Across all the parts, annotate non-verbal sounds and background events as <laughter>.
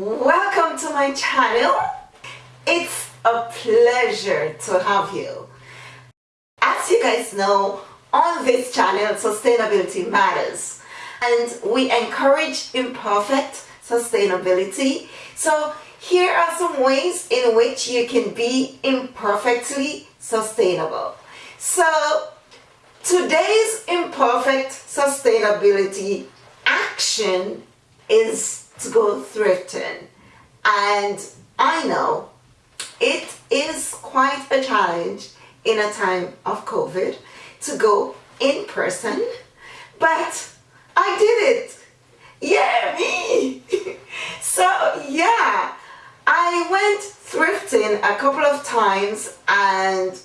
welcome to my channel. It's a pleasure to have you. As you guys know on this channel sustainability matters and we encourage imperfect sustainability. So here are some ways in which you can be imperfectly sustainable. So today's imperfect sustainability action is to go thrifting and I know it is quite a challenge in a time of COVID to go in person but I did it. Yeah me. <laughs> So yeah I went thrifting a couple of times and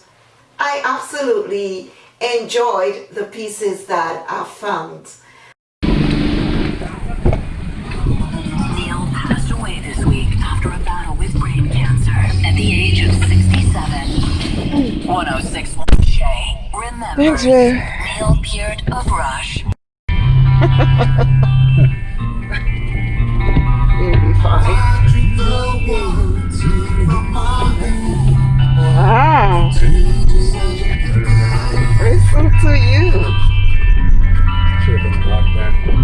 I absolutely enjoyed the pieces that I found the age of 67. 106 Shay. Remember, Thanks, Neil Peart of Rush. You'll be fine. Wow. Listen to you. Should have been locked back.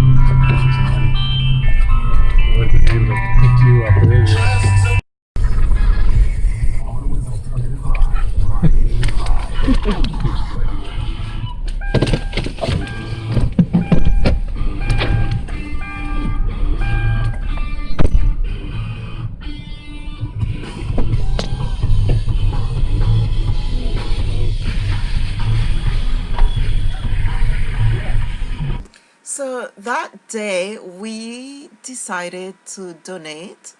Decided to donate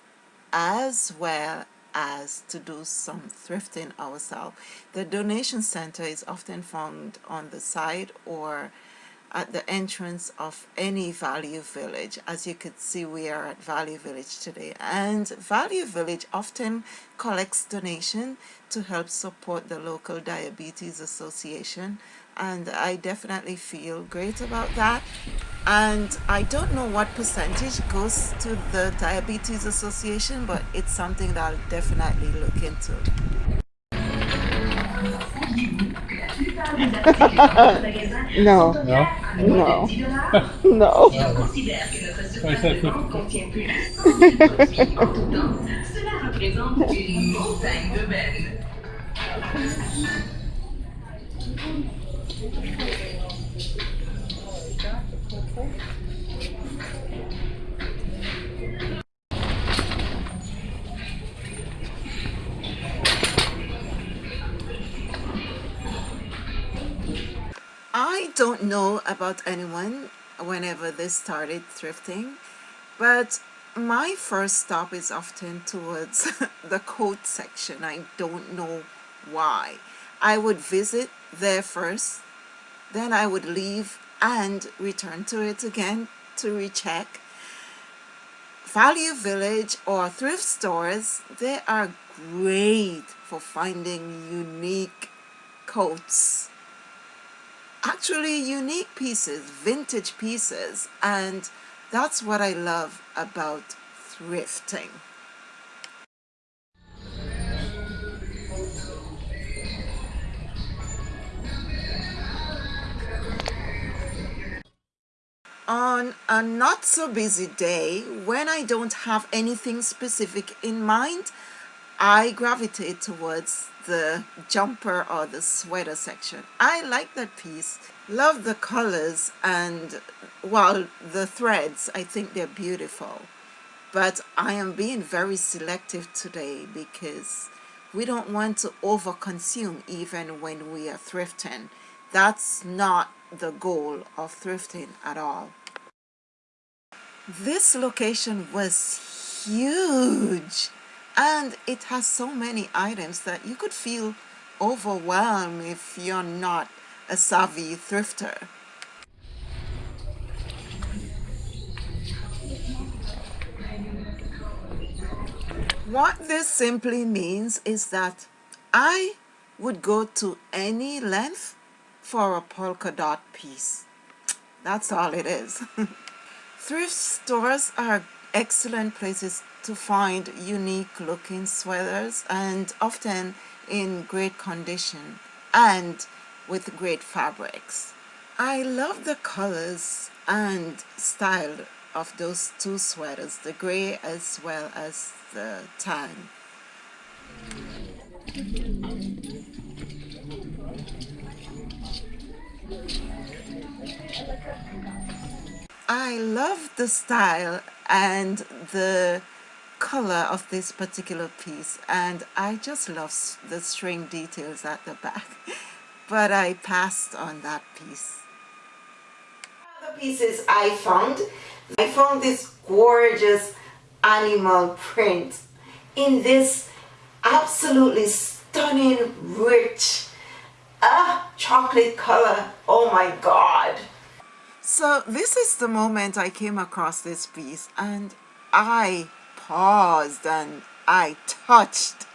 as well as to do some thrifting ourselves. The donation center is often found on the side or at the entrance of any Value Village. As you could see, we are at Value Village today. And Value Village often collects donation to help support the local Diabetes Association. And I definitely feel great about that. And I don't know what percentage goes to the Diabetes Association, but it's something that I'll definitely look into. <laughs> no. No? No. <laughs> No. <laughs> I don't know about anyone whenever they started thrifting, but my first stop is often towards <laughs> the coat section. I don't know why. I would visit there first, then I would leave and return to it again to recheck. Value Village or thrift stores, they are great for finding unique coats actually unique pieces, vintage pieces, and that's what I love about thrifting. On a not so busy day, when I don't have anything specific in mind, I gravitate towards the jumper or the sweater section. I like that piece, love the colors and well the threads, I think they're beautiful. But I am being very selective today because we don't want to overconsume even when we are thrifting. That's not the goal of thrifting at all. This location was huge and it has so many items that you could feel overwhelmed if you're not a savvy thrifter. What this simply means is that I would go to any length for a polka dot piece. That's all it is. <laughs> Thrift stores are excellent places to find unique looking sweaters and often in great condition and with great fabrics. I love the colors and style of those two sweaters, the gray as well as the tan. I love the style and the color of this particular piece and I just love the string details at the back <laughs> but I passed on that piece. The pieces I found, I found this gorgeous animal print in this absolutely stunning rich ah, chocolate color oh my god so this is the moment I came across this piece and I paused and I touched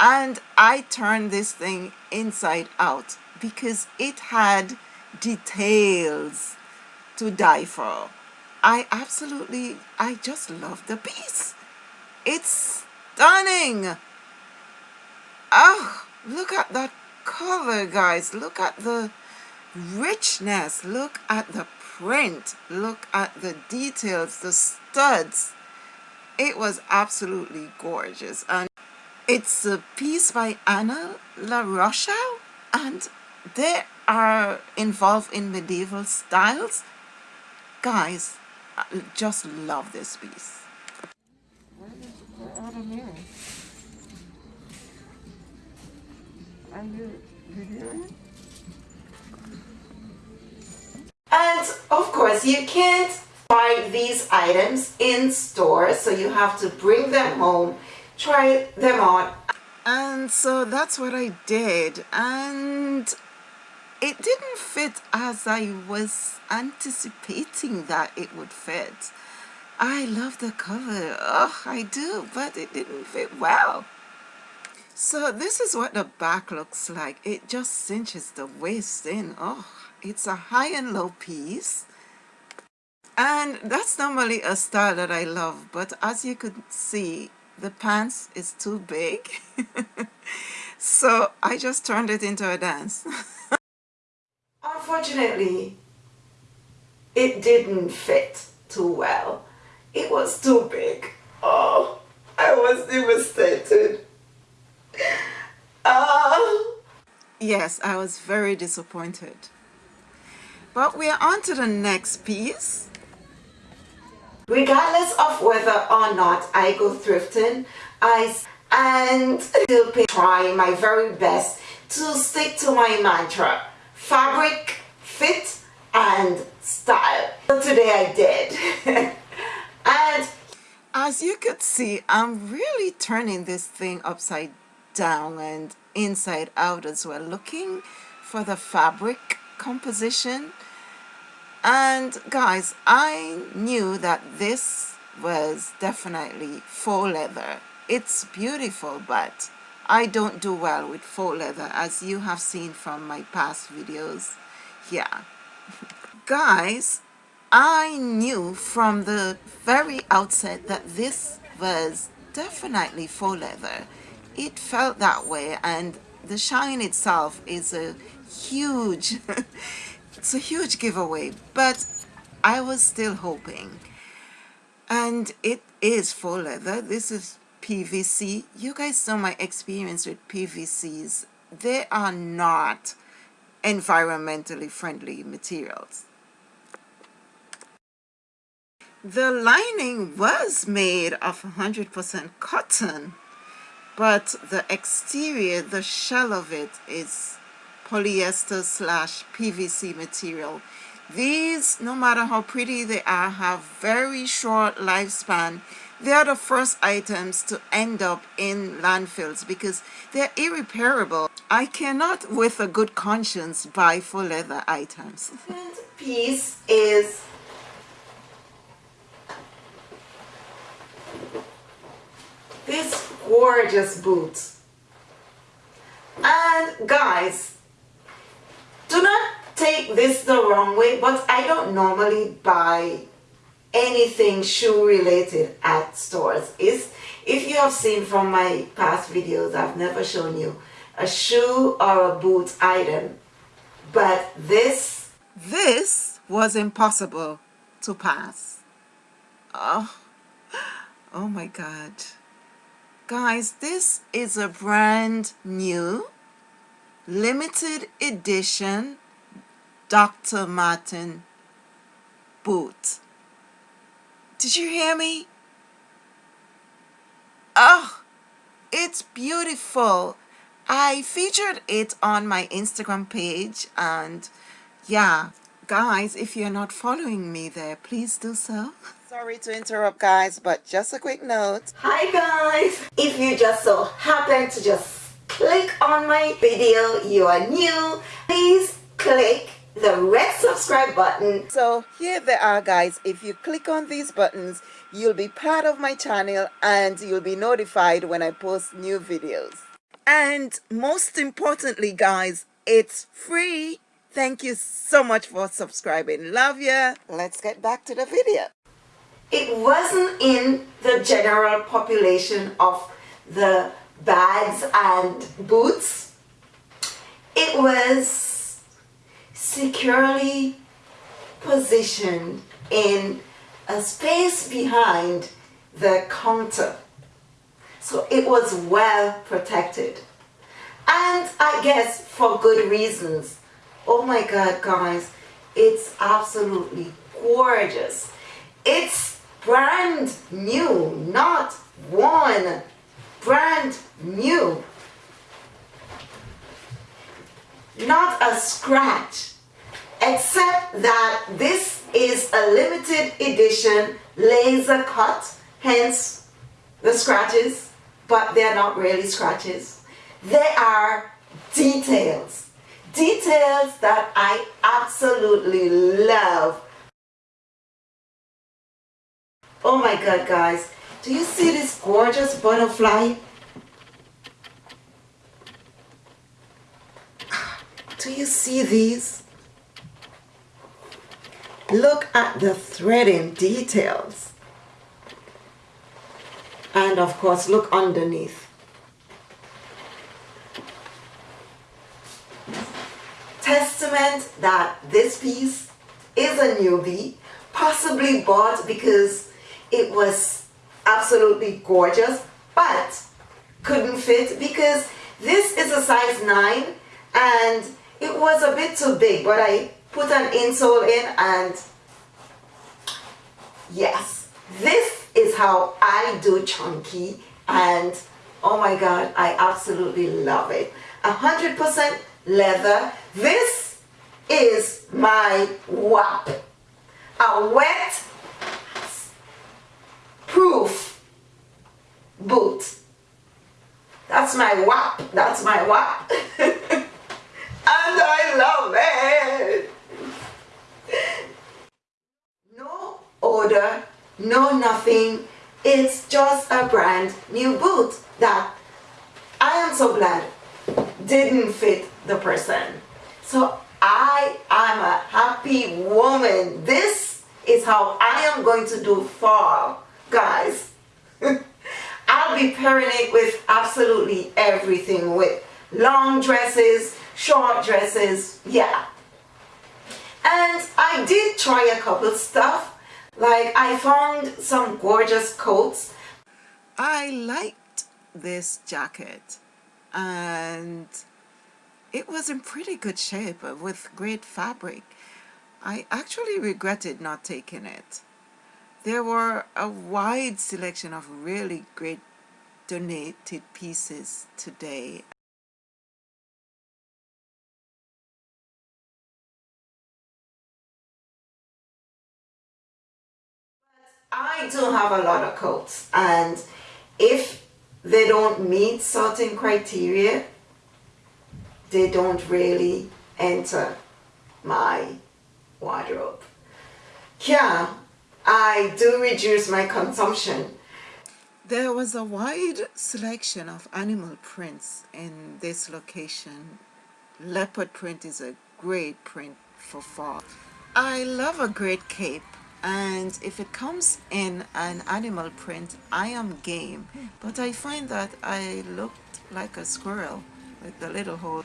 and I turned this thing inside out because it had details to die for. I absolutely, I just love the piece. It's stunning. Oh, look at that color, guys. Look at the richness. Look at the print. Look at the details, the studs. It was absolutely gorgeous. And it's a piece by Anna La Rochelle. And they are involved in medieval styles. Guys, I just love this piece. Where Are you videoing? And of course you can't buy these items in store so you have to bring them home, try them on. And so that's what I did and it didn't fit as I was anticipating that it would fit. I love the cover oh I do, but it didn't fit well. So this is what the back looks like. It just cinches the waist in. Oh, it's a high and low piece. And that's normally a style that I love. But as you could see, the pants is too big. <laughs> so I just turned it into a dance. <laughs> Unfortunately, it didn't fit too well. It was too big. Oh, I was devastated. Oh. <laughs> Yes, I was very disappointed. But we are on to the next piece. Regardless of whether or not I go thrifting, I and still try my very best to stick to my mantra, fabric, fit, and style. So today I did. <laughs> and as you could see, I'm really turning this thing upside down and inside out as well looking for the fabric composition and guys I knew that this was definitely faux leather. It's beautiful but I don't do well with faux leather as you have seen from my past videos. Yeah. <laughs> Guys I knew from the very outset that this was definitely faux leather. It felt that way and the shine itself is a huge <laughs> it's a huge giveaway but I was still hoping. And it is faux leather. This is PVC you guys know my experience with PVCs they are not environmentally friendly materials. The lining was made of 100% cotton but the exterior the shell of it is polyester slash PVC material. These no matter how pretty they are have very short lifespan. They are the first items to end up in landfills because they're irreparable. I cannot with a good conscience buy faux leather items. Piece is this gorgeous boots and guys do not take this the wrong way but I don't normally buy anything shoe related at stores. Is if you have seen from my past videos, I've never shown you a shoe or a boot item, but this, this was impossible to pass. Oh, oh my God. Guys, this is a brand new limited edition Dr. Marten boot. Did you hear me? Oh, it's beautiful. I featured it on my Instagram page and yeah, guys, if you're not following me there, please do so. Sorry to interrupt guys, but just a quick note. Hi guys! If you just so happen to just click on my video, you are new, please click the red subscribe button. So here they are guys. If you click on these buttons, you'll be part of my channel and you'll be notified when I post new videos. And most importantly guys, it's free. Thank you so much for subscribing. Love ya. Let's get back to the video. It wasn't in the general population of the bags and boots. It was securely positioned in a space behind the counter. So it was well protected. And I guess for good reasons. Oh my God, guys, it's absolutely gorgeous. It's brand new, not one, brand new. Not a scratch except that this is a limited edition laser cut, hence the scratches, but they're not really scratches. They are details, details that I absolutely love. Oh my God, guys, do you see this gorgeous butterfly? Do you see these? Look at the threading details. And of course, look underneath. Testament that this piece is a newbie, possibly bought because it was absolutely gorgeous, but couldn't fit because this is a size 9 and it was a bit too big, but I put an insole in and yes, this is how I do chunky and oh my god, I absolutely love it. 100% leather. This is my WAP. A wet proof boot. That's my WAP. That's my WAP. <laughs> and I love it. No order, no nothing. It's just a brand new boot that I am so glad didn't fit the person. So I am a happy woman. This is how I am going to do fall, guys. <laughs> I'll be pairing it with absolutely everything with long dresses, short dresses, yeah. And I did try a couple stuff like I found some gorgeous coats. I liked this jacket and it was in pretty good shape uh, with great fabric. I actually regretted not taking it. There were a wide selection of really great donated pieces today. I do have a lot of coats and if they don't meet certain criteria, they don't really enter my wardrobe. Yeah, I do reduce my consumption. There was a wide selection of animal prints in this location. Leopard print is a great print for fall. I love a great cape and if it comes in an animal print I am game but I find that I looked like a squirrel with the little hole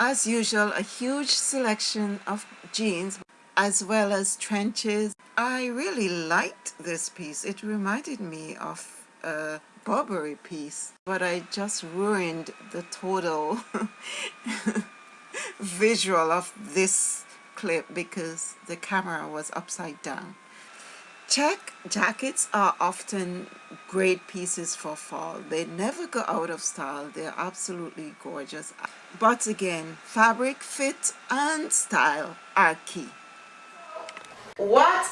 as usual a huge selection of jeans as well as trenches I really liked this piece it reminded me of a Burberry piece but I just ruined the total <laughs> visual of this clip because the camera was upside down Check jackets are often great pieces for fall. They never go out of style. They're absolutely gorgeous. But again, fabric, fit, and style are key. What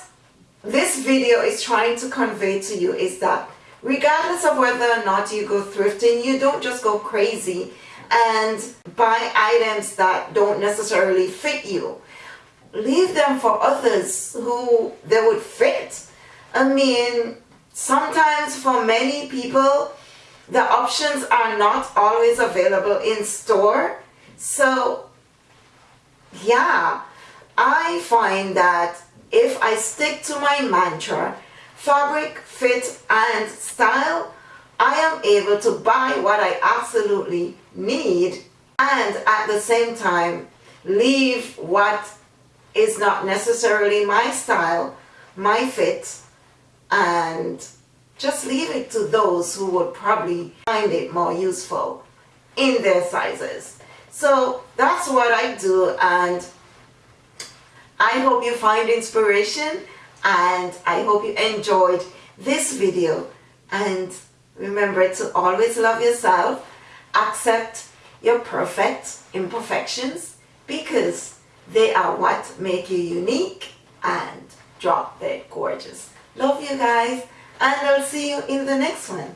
this video is trying to convey to you is that regardless of whether or not you go thrifting, you don't just go crazy and buy items that don't necessarily fit you. Leave them for others who they would fit I mean, sometimes for many people, the options are not always available in store. So, yeah, I find that if I stick to my mantra, fabric, fit, and style, I am able to buy what I absolutely need and at the same time leave what is not necessarily my style, my fit, and just leave it to those who would probably find it more useful in their sizes. So that's what I do and I hope you find inspiration and I hope you enjoyed this video and remember to always love yourself, accept your perfect imperfections because they are what make you unique and drop dead gorgeous. Love you guys and I'll see you in the next one.